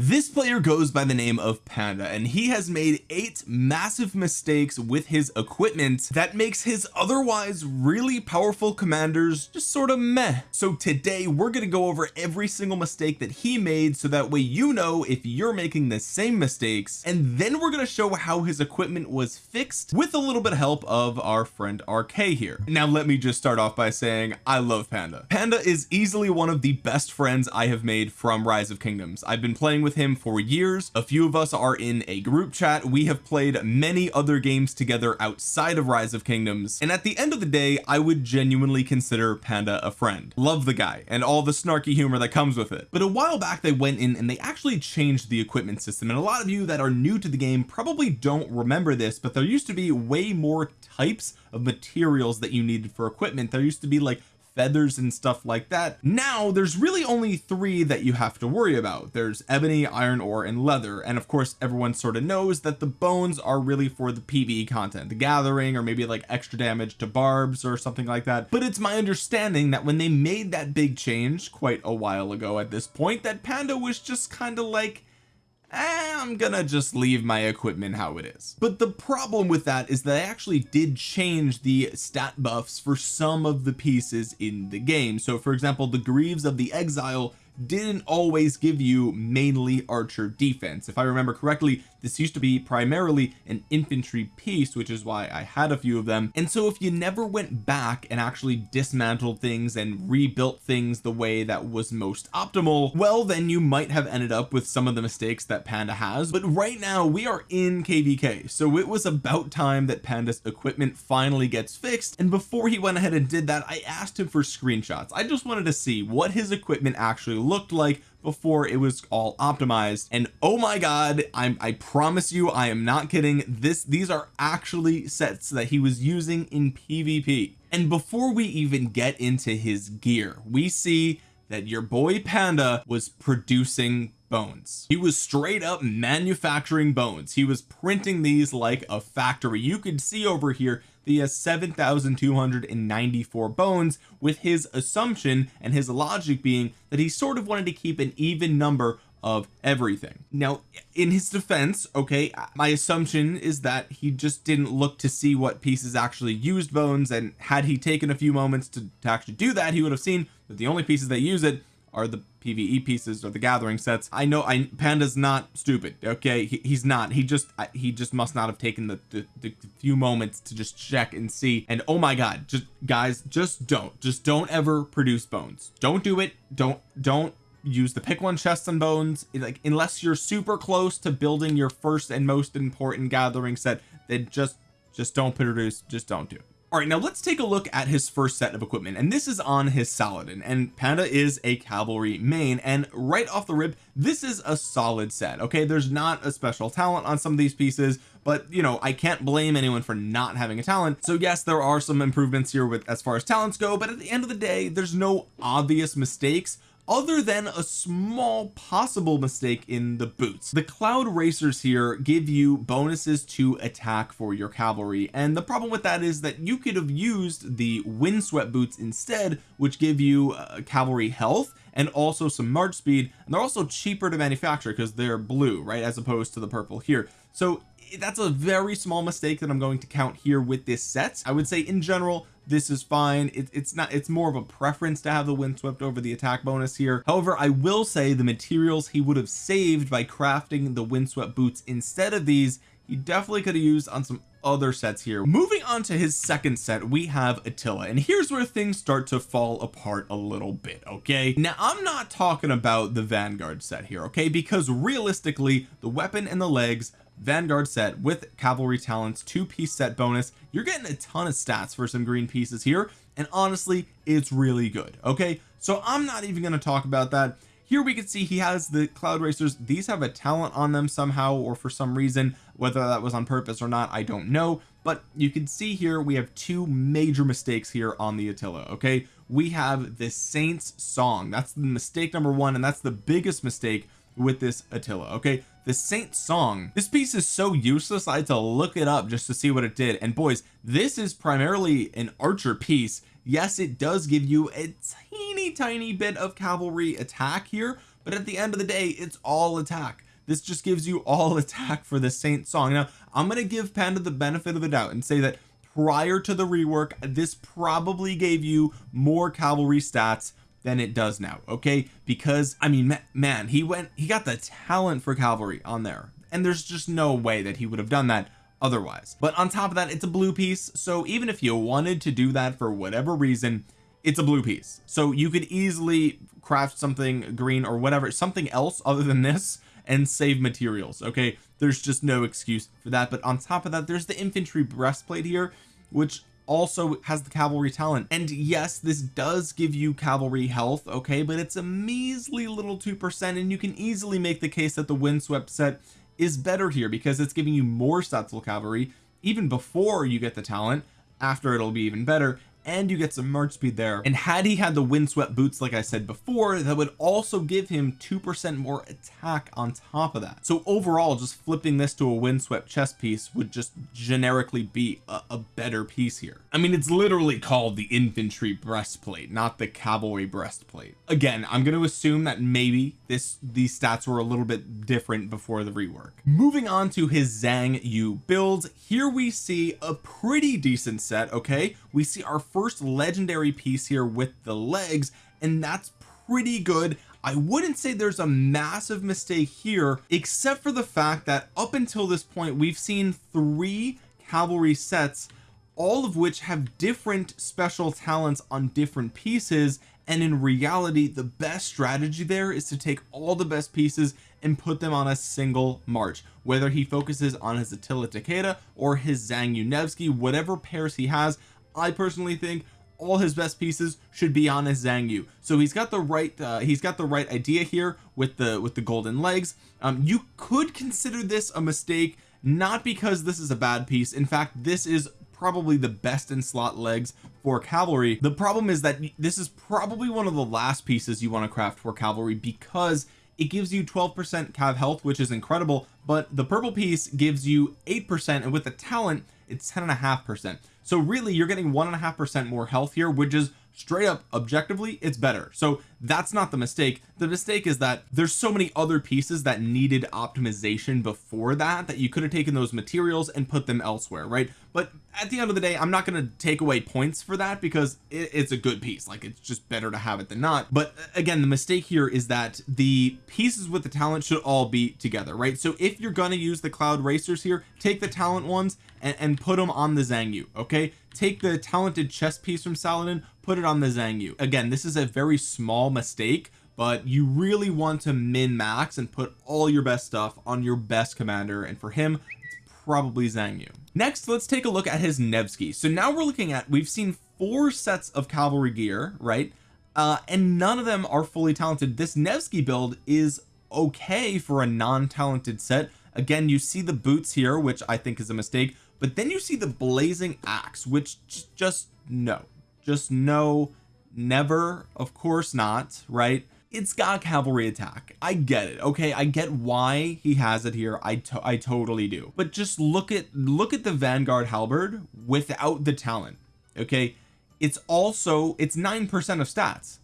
this player goes by the name of Panda and he has made eight massive mistakes with his equipment that makes his otherwise really powerful commanders just sort of meh. So today we're going to go over every single mistake that he made so that way you know if you're making the same mistakes. And then we're going to show how his equipment was fixed with a little bit of help of our friend RK here. Now let me just start off by saying I love Panda. Panda is easily one of the best friends I have made from Rise of Kingdoms. I've been playing with with him for years. A few of us are in a group chat. We have played many other games together outside of rise of kingdoms. And at the end of the day I would genuinely consider panda a friend. Love the guy and all the snarky humor that comes with it. But a while back they went in and they actually changed the equipment system. And a lot of you that are new to the game probably don't remember this but there used to be way more types of materials that you needed for equipment. There used to be like feathers and stuff like that. Now there's really only three that you have to worry about. There's ebony iron ore and leather. And of course everyone sort of knows that the bones are really for the pve content the gathering or maybe like extra damage to barbs or something like that. But it's my understanding that when they made that big change quite a while ago at this point that panda was just kind of like I'm gonna just leave my equipment how it is. But the problem with that is that I actually did change the stat buffs for some of the pieces in the game. So for example the Greaves of the Exile didn't always give you mainly archer defense. If I remember correctly this used to be primarily an infantry piece which is why I had a few of them. And so if you never went back and actually dismantled things and rebuilt things the way that was most optimal well then you might have ended up with some of the mistakes that panda has. But right now we are in kvk so it was about time that panda's equipment finally gets fixed. And before he went ahead and did that I asked him for screenshots. I just wanted to see what his equipment actually looked like before it was all optimized. And oh my god I'm I promise you I am not kidding. This these are actually sets that he was using in PvP and before we even get into his gear we see that your boy panda was producing bones. He was straight up manufacturing bones. He was printing these like a factory. You could see over here the 7,294 bones with his assumption and his logic being that he sort of wanted to keep an even number of everything. Now in his defense okay my assumption is that he just didn't look to see what pieces actually used bones and had he taken a few moments to, to actually do that he would have seen that the only pieces that use it are the PVE pieces or the gathering sets. I know I panda's not stupid okay? He, he's not. He just he just must not have taken the, the, the few moments to just check and see. And oh my god just guys just don't just don't ever produce bones. Don't do it. Don't don't use the pick one chests and bones like unless you're super close to building your first and most important gathering set then just just don't produce just don't do it all right now let's take a look at his first set of equipment and this is on his Saladin and Panda is a cavalry main and right off the rip this is a solid set okay? There's not a special talent on some of these pieces but you know I can't blame anyone for not having a talent. So yes there are some improvements here with as far as talents go but at the end of the day there's no obvious mistakes other than a small possible mistake in the boots. The cloud racers here give you bonuses to attack for your cavalry and the problem with that is that you could have used the windswept boots instead which give you uh, cavalry health and also some march speed and they're also cheaper to manufacture because they're blue right as opposed to the purple here. So that's a very small mistake that I'm going to count here with this set. I would say in general this is fine. It, it's not it's more of a preference to have the windswept over the attack bonus here. However I will say the materials he would have saved by crafting the windswept boots instead of these he definitely could have used on some other sets here. Moving on to his second set we have Attila and here's where things start to fall apart a little bit okay? Now I'm not talking about the Vanguard set here okay? Because realistically the weapon and the legs Vanguard set with cavalry talents two piece set bonus. You're getting a ton of stats for some green pieces here and honestly it's really good okay? So I'm not even going to talk about that. Here we can see he has the cloud racers. These have a talent on them somehow or for some reason. Whether that was on purpose or not I don't know. But you can see here we have two major mistakes here on the Attila okay? We have the Saints song. That's the mistake number one and that's the biggest mistake with this Attila okay the Saint song. This piece is so useless I had to look it up just to see what it did. And boys this is primarily an archer piece. Yes it does give you a teeny tiny bit of cavalry attack here but at the end of the day it's all attack. This just gives you all attack for the Saint song. Now I'm going to give Panda the benefit of the doubt and say that prior to the rework this probably gave you more cavalry stats than it does now okay? Because I mean man he went he got the talent for cavalry on there and there's just no way that he would have done that otherwise. But on top of that it's a blue piece so even if you wanted to do that for whatever reason it's a blue piece. So you could easily craft something green or whatever something else other than this and save materials okay? There's just no excuse for that but on top of that there's the infantry breastplate here which also has the cavalry talent. And yes this does give you cavalry health okay but it's a measly little two percent and you can easily make the case that the windswept set is better here because it's giving you more stats cavalry even before you get the talent. After it'll be even better and you get some march speed there. And had he had the windswept boots like I said before that would also give him two percent more attack on top of that. So overall just flipping this to a windswept chest piece would just generically be a, a better piece here. I mean it's literally called the infantry breastplate not the cavalry breastplate. Again I'm going to assume that maybe this these stats were a little bit different before the rework. Moving on to his Zhang Yu build here we see a pretty decent set okay? We see our first legendary piece here with the legs and that's pretty good. I wouldn't say there's a massive mistake here except for the fact that up until this point we've seen three cavalry sets all of which have different special talents on different pieces and in reality the best strategy there is to take all the best pieces and put them on a single march. Whether he focuses on his Attila Takeda or his Zhang Yu Nevsky whatever pairs he has I personally think all his best pieces should be on his Zhang Yu. So he's got the right uh, he's got the right idea here with the with the golden legs. Um, you could consider this a mistake not because this is a bad piece. In fact this is probably the best in slot legs for cavalry. The problem is that this is probably one of the last pieces you want to craft for cavalry because it gives you 12 percent cav health which is incredible but the purple piece gives you eight percent and with the talent it's ten and a half percent so really you're getting one and a half percent more health here which is straight up objectively it's better. So that's not the mistake. The mistake is that there's so many other pieces that needed optimization before that that you could have taken those materials and put them elsewhere right? But at the end of the day I'm not going to take away points for that because it, it's a good piece. Like it's just better to have it than not. But uh, again the mistake here is that the pieces with the talent should all be together right? So if you're going to use the cloud racers here take the talent ones and, and put them on the Zhang Yu okay? Take the talented chess piece from Saladin put it on the Zhang Yu. Again this is a very small mistake but you really want to min max and put all your best stuff on your best commander and for him it's probably Zhang Yu next let's take a look at his Nevsky so now we're looking at we've seen four sets of cavalry gear right? Uh and none of them are fully talented. This Nevsky build is okay for a non-talented set. Again you see the boots here which I think is a mistake but then you see the blazing axe which just no. Just no. Never of course not right it's got cavalry attack. I get it okay? I get why he has it here. I, to I totally do. But just look at look at the Vanguard halberd without the talent okay? It's also it's nine percent of stats.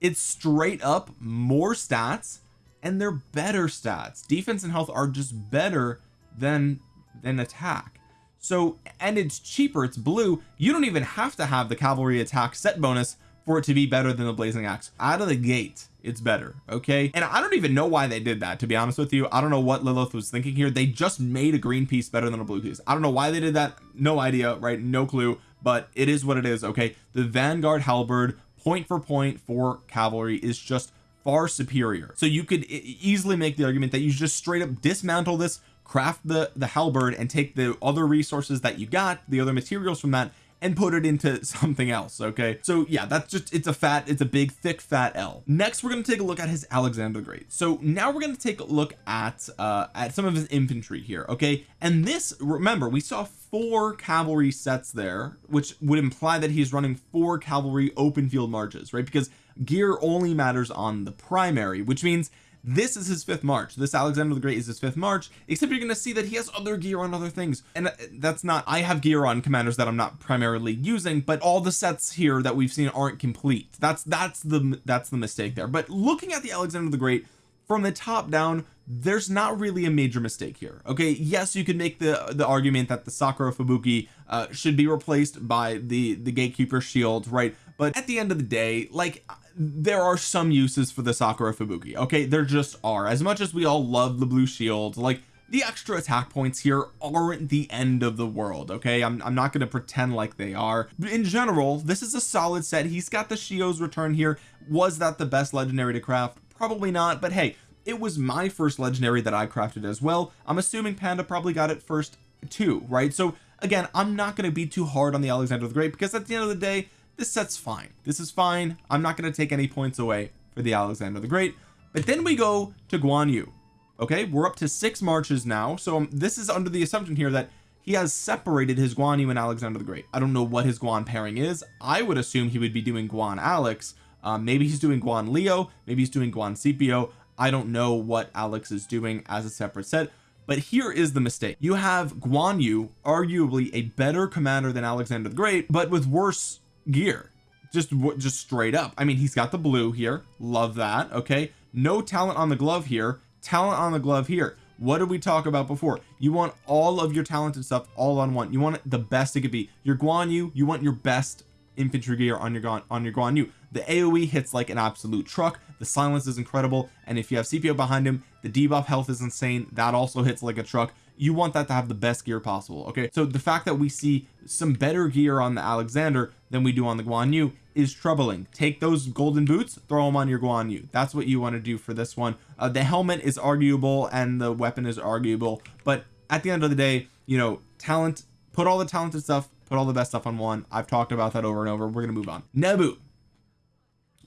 It's straight up more stats and they're better stats. Defense and health are just better than than attack. So and it's cheaper it's blue. You don't even have to have the cavalry attack set bonus for it to be better than the blazing axe. Out of the gate it's better okay? And I don't even know why they did that to be honest with you. I don't know what Lilith was thinking here. They just made a green piece better than a blue piece. I don't know why they did that. No idea right? No clue. But it is what it is okay? The Vanguard halberd point for point for cavalry is just far superior. So you could easily make the argument that you just straight up dismantle this craft the the halberd and take the other resources that you got the other materials from that and put it into something else okay? So yeah that's just it's a fat it's a big thick fat L. Next we're going to take a look at his Alexander the Great. So now we're going to take a look at uh at some of his infantry here okay? And this remember we saw four cavalry sets there which would imply that he's running four cavalry open field marches right? Because gear only matters on the primary which means this is his fifth march. This Alexander the Great is his fifth march except you're going to see that he has other gear on other things. And uh, that's not I have gear on commanders that I'm not primarily using but all the sets here that we've seen aren't complete. That's that's the that's the mistake there. But looking at the Alexander the Great from the top down there's not really a major mistake here okay? Yes you could make the the argument that the Sakura Fubuki uh, should be replaced by the the gatekeeper shield right but at the end of the day like there are some uses for the Sakura Fubuki okay? There just are. As much as we all love the blue shield like the extra attack points here aren't the end of the world okay? I'm, I'm not going to pretend like they are. In general this is a solid set. He's got the Shio's return here. Was that the best legendary to craft? Probably not but hey it was my first legendary that I crafted as well. I'm assuming Panda probably got it first too right? So again I'm not going to be too hard on the Alexander the Great because at the end of the day this set's fine. This is fine. I'm not going to take any points away for the Alexander the Great. But then we go to Guan Yu okay? We're up to six marches now. So um, this is under the assumption here that he has separated his Guan Yu and Alexander the Great. I don't know what his Guan pairing is. I would assume he would be doing Guan Alex. Um, maybe he's doing Guan Leo. Maybe he's doing Guan Scipio. I don't know what Alex is doing as a separate set. But here is the mistake. You have Guan Yu arguably a better commander than Alexander the Great but with worse gear. Just just straight up. I mean he's got the blue here. Love that. Okay. No talent on the glove here. Talent on the glove here. What did we talk about before? You want all of your talented stuff all on one. You want the best it could be. Your Guan Yu you want your best infantry gear on your Guan on your Guan Yu. The AoE hits like an absolute truck. The silence is incredible. And if you have Scipio behind him the debuff health is insane. That also hits like a truck you want that to have the best gear possible okay? So the fact that we see some better gear on the Alexander than we do on the Guan Yu is troubling. Take those golden boots throw them on your Guan Yu. That's what you want to do for this one. Uh, the helmet is arguable and the weapon is arguable but at the end of the day you know talent put all the talented stuff put all the best stuff on one. I've talked about that over and over. We're gonna move on. Nebu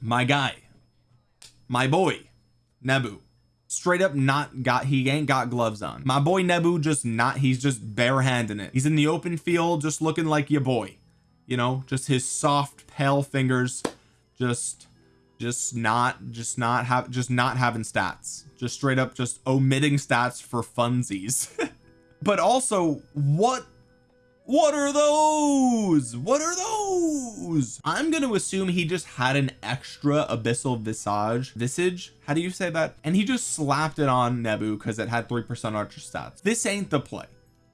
my guy my boy Nebu straight up not got he ain't got gloves on. My boy Nebu just not he's just barehanding it. He's in the open field just looking like your boy. You know just his soft pale fingers just just not just not have just not having stats. Just straight up just omitting stats for funsies. But also what what are those? What are those? I'm to assume he just had an extra abyssal visage visage? How do you say that? And he just slapped it on Nebu because it had three percent archer stats. This ain't the play.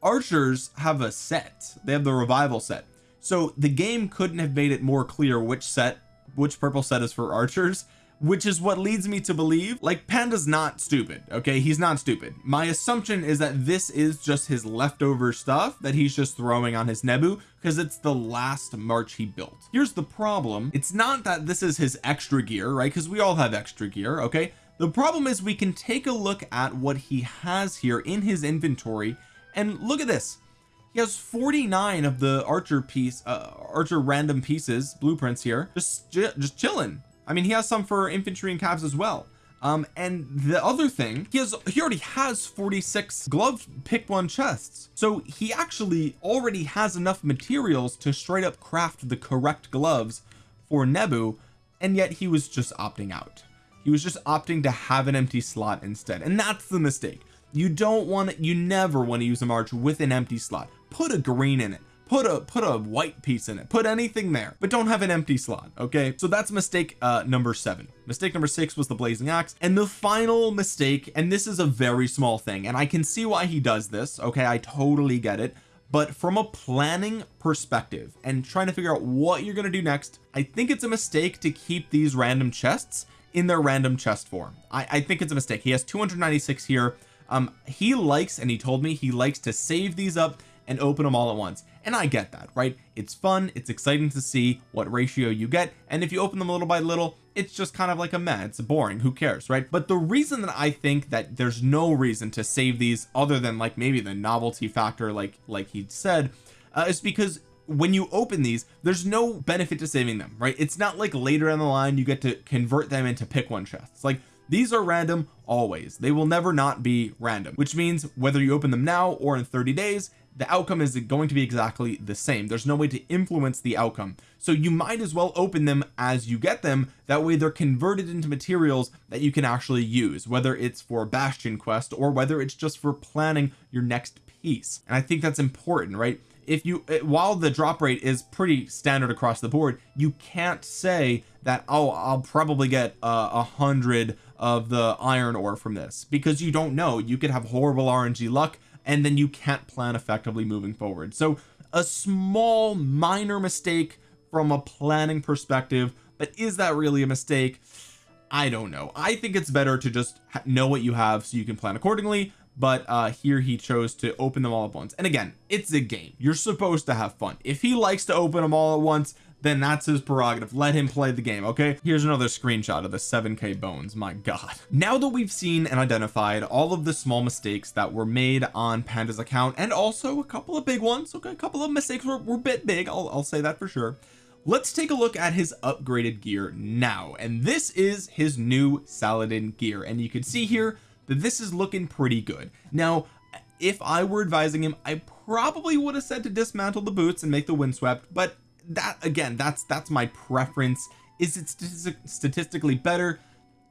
Archers have a set. They have the revival set. So the game couldn't have made it more clear which set which purple set is for archers which is what leads me to believe like panda's not stupid okay? He's not stupid. My assumption is that this is just his leftover stuff that he's just throwing on his Nebu because it's the last march he built. Here's the problem. It's not that this is his extra gear right? Because we all have extra gear okay? The problem is we can take a look at what he has here in his inventory and look at this. He has 49 of the archer piece uh, archer random pieces blueprints here just just chilling I mean he has some for infantry and cavs as well. Um and the other thing he has he already has 46 glove pick one chests. So he actually already has enough materials to straight up craft the correct gloves for Nebu and yet he was just opting out. He was just opting to have an empty slot instead and that's the mistake. You don't want you never want to use a march with an empty slot. Put a green in it put a put a white piece in it. Put anything there but don't have an empty slot okay? So that's mistake uh number seven. Mistake number six was the blazing axe. And the final mistake and this is a very small thing and I can see why he does this okay? I totally get it. But from a planning perspective and trying to figure out what you're going to do next I think it's a mistake to keep these random chests in their random chest form. I, I think it's a mistake. He has 296 here. Um he likes and he told me he likes to save these up and open them all at once and I get that right? It's fun it's exciting to see what ratio you get and if you open them little by little it's just kind of like a meh it's boring who cares right? But the reason that I think that there's no reason to save these other than like maybe the novelty factor like like he said uh, is because when you open these there's no benefit to saving them right? It's not like later in the line you get to convert them into pick one chests. Like these are random always. They will never not be random which means whether you open them now or in 30 days the outcome is going to be exactly the same. There's no way to influence the outcome. So you might as well open them as you get them. That way they're converted into materials that you can actually use whether it's for bastion quest or whether it's just for planning your next piece. And I think that's important right? If you eh, while the drop rate is pretty standard across the board you can't say that oh I'll probably get uh, a uh, hundred of the iron ore from this because you don't know. You could have horrible RNG luck and then you can't plan effectively moving forward. So a small minor mistake from a planning perspective but is that really a mistake? I don't know. I think it's better to just know what you have so you can plan accordingly but uh here he chose to open them all at once. And again it's a game. You're supposed to have fun. If he likes to open them all at once then that's his prerogative. Let him play the game okay? Here's another screenshot of the 7k bones my god. Now that we've seen and identified all of the small mistakes that were made on panda's account and also a couple of big ones okay? A couple of mistakes were, were a bit big I'll, I'll say that for sure. Let's take a look at his upgraded gear now and this is his new Saladin gear and you can see here that this is looking pretty good. Now if I were advising him I probably would have said to dismantle the boots and make the windswept but that again that's that's my preference. Is it statistically better?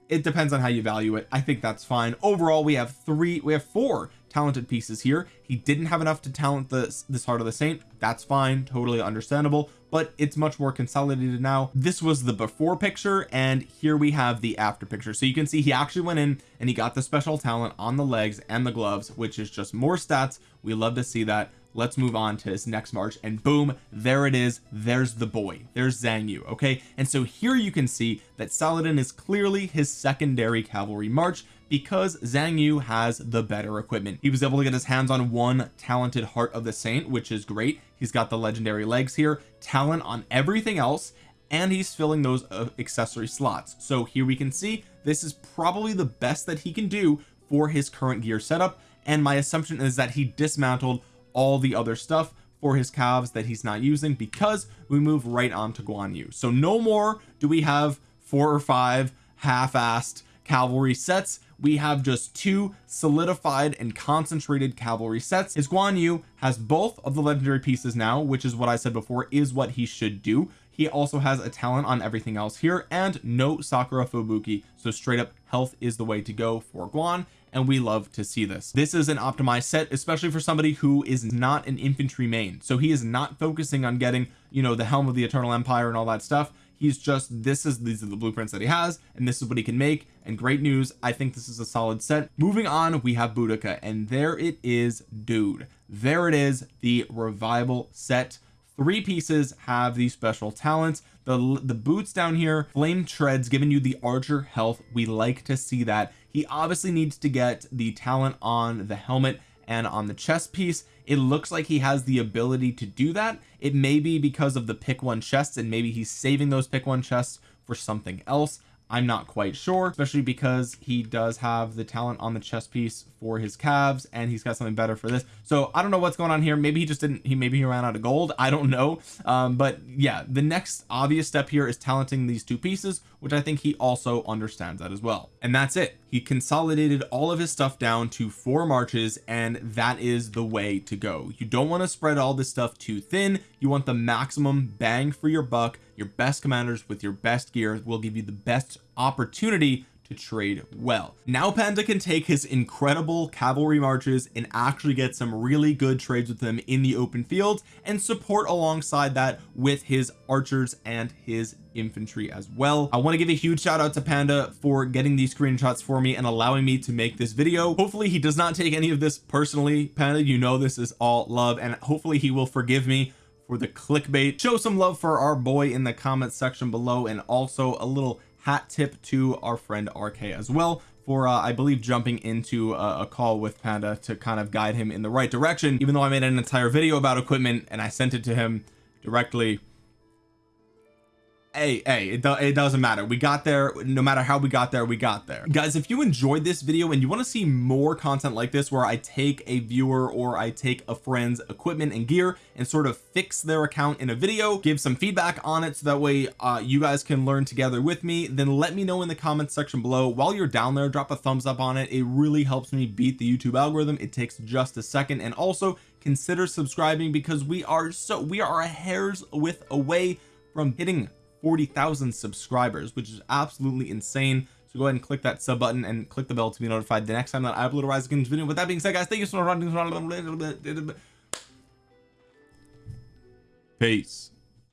It depends on how you value it. I think that's fine. Overall we have three we have four talented pieces here. He didn't have enough to talent this this heart of the saint. That's fine totally understandable but it's much more consolidated now. This was the before picture and here we have the after picture. So you can see he actually went in and he got the special talent on the legs and the gloves which is just more stats. We love to see that let's move on to his next march. And boom there it is. There's the boy. There's Xiang Yu okay? And so here you can see that Saladin is clearly his secondary cavalry march because Zhang Yu has the better equipment. He was able to get his hands on one talented heart of the saint which is great. He's got the legendary legs here talent on everything else and he's filling those uh, accessory slots. So here we can see this is probably the best that he can do for his current gear setup. And my assumption is that he dismantled all the other stuff for his calves that he's not using because we move right on to Guan Yu. So no more do we have four or five half-assed cavalry sets. We have just two solidified and concentrated cavalry sets. His Guan Yu has both of the legendary pieces now which is what I said before is what he should do. He also has a talent on everything else here and no Sakura Fubuki. So straight up health is the way to go for Guan and we love to see this. This is an optimized set especially for somebody who is not an infantry main. So he is not focusing on getting you know the helm of the eternal empire and all that stuff. He's just this is these are the blueprints that he has and this is what he can make. And great news I think this is a solid set. Moving on we have Boudica and there it is dude. There it is the revival set. Three pieces have these special talents. The the boots down here flame treads giving you the archer health. We like to see that he obviously needs to get the talent on the helmet and on the chest piece. It looks like he has the ability to do that. It may be because of the pick one chests and maybe he's saving those pick one chests for something else I'm not quite sure especially because he does have the talent on the chest piece for his calves and he's got something better for this. So I don't know what's going on here. Maybe he just didn't he maybe he ran out of gold. I don't know. Um but yeah the next obvious step here is talenting these two pieces which I think he also understands that as well. And that's it. He consolidated all of his stuff down to four marches and that is the way to go. You don't want to spread all this stuff too thin you want the maximum bang for your buck. Your best commanders with your best gear will give you the best opportunity to trade well. Now panda can take his incredible cavalry marches and actually get some really good trades with them in the open field and support alongside that with his archers and his infantry as well. I want to give a huge shout out to panda for getting these screenshots for me and allowing me to make this video. Hopefully he does not take any of this personally. Panda you know this is all love and hopefully he will forgive me for the clickbait. Show some love for our boy in the comments section below and also a little hat tip to our friend RK as well for uh, I believe jumping into a, a, call with Panda to kind of guide him in the right direction. Even though I made an entire video about equipment and I sent it to him directly hey hey it, do it doesn't matter. We got there. No matter how we got there we got there. Guys if you enjoyed this video and you want to see more content like this where I take a viewer or I take a friend's equipment and gear and sort of fix their account in a video give some feedback on it so that way uh, you guys can learn together with me then let me know in the comments section below. While you're down there drop a thumbs up on it. It really helps me beat the YouTube algorithm. It takes just a second. And also consider subscribing because we are so we are a hair's width away from hitting 40,000 subscribers which is absolutely insane. So go ahead and click that sub button and click the bell to be notified the next time that I upload a Rise Against video. With that being said guys thank you so much for watching. Peace